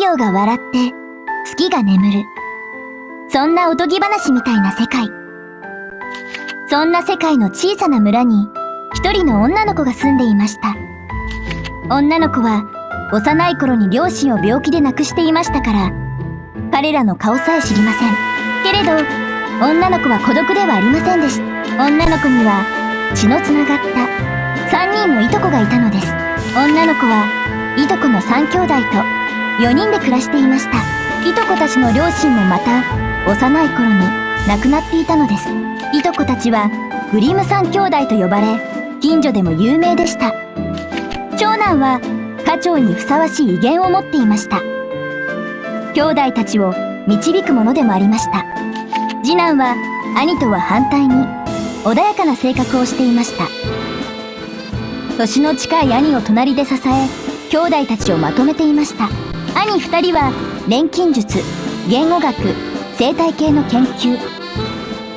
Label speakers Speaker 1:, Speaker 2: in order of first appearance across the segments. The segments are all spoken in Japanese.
Speaker 1: 陽が笑って月が眠る。そんなおとぎ話みたいな世界。そんな世界の小さな村に一人の女の子が住んでいました。女の子は幼い頃に両親を病気で亡くしていましたから、彼らの顔さえ知りません。けれど、女の子は孤独ではありませんでした。女の子には血のつながった3人のいとこがいたのです。女の子はいとこの3兄弟と4人で暮らしていました。いとこたちの両親もまた幼い頃に亡くなっていたのです。いとこたちはグリム3兄弟と呼ばれ、近所でも有名でした。長男は家長にふさわしい威厳を持っていました。兄弟たちを導くものでもありました。次男は兄とは反対に穏やかな性格をしていました。年の近い兄を隣で支え、兄弟たちをまとめていました。兄二人は錬金術、言語学、生態系の研究、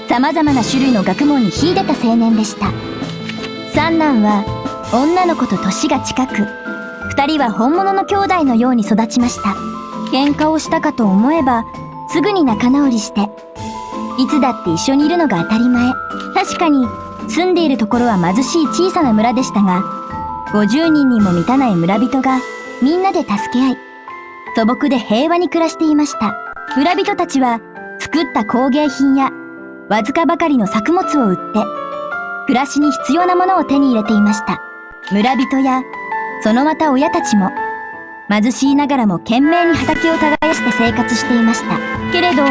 Speaker 1: 様々な種類の学問に秀でた青年でした。三男は女の子と年が近く、二人は本物の兄弟のように育ちました。喧嘩をしたかと思えば、すぐに仲直りして、いつだって一緒にいるのが当たり前。確かに、住んでいるところは貧しい小さな村でしたが、50人にも満たない村人がみんなで助け合い、素朴で平和に暮らしていました。村人たちは作った工芸品やわずかばかりの作物を売って、暮らしに必要なものを手に入れていました。村人やそのまた親たちも貧しいながらも懸命に畑を耕して生活していました。けれど、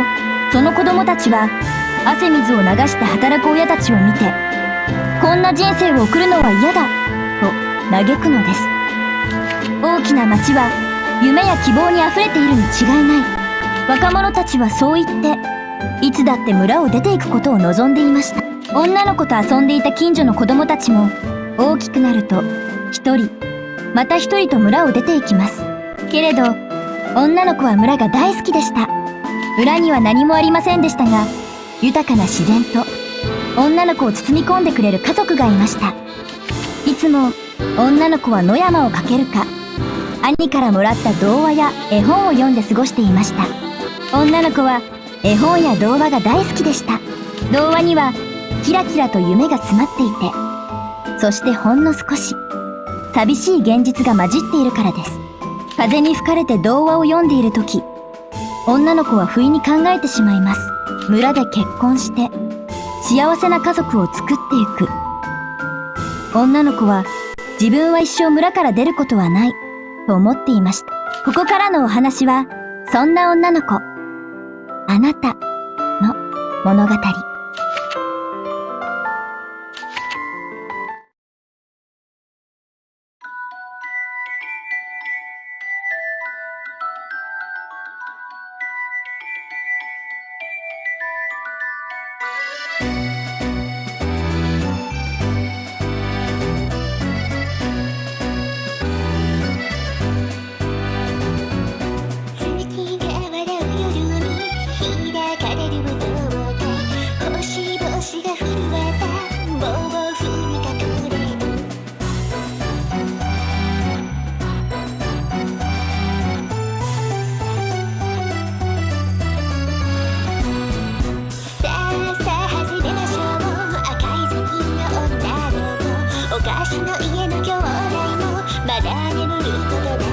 Speaker 1: その子供たちは汗水を流して働く親たちを見て、こんな人生を送るのは嫌だ、と嘆くのです。大きな町は夢や希望に溢れているに違いない。若者たちはそう言って、いつだって村を出ていくことを望んでいました。女の子と遊んでいた近所の子供たちも、大きくなると、一人、また一人と村を出ていきます。けれど、女の子は村が大好きでした。村には何もありませんでしたが、豊かな自然と女の子を包み込んでくれる家族がいました。いつも女の子は野山をかけるか、兄からもらった童話や絵本を読んで過ごしていました。女の子は絵本や童話が大好きでした。童話にはキラキラと夢が詰まっていて、そしてほんの少し寂しい現実が混じっているからです。風に吹かれて童話を読んでいる時、女の子は不意に考えてしまいます。村で結婚して、幸せな家族を作っていく。女の子は、自分は一生村から出ることはない、と思っていました。ここからのお話は、そんな女の子、あなたの物語。Ugh.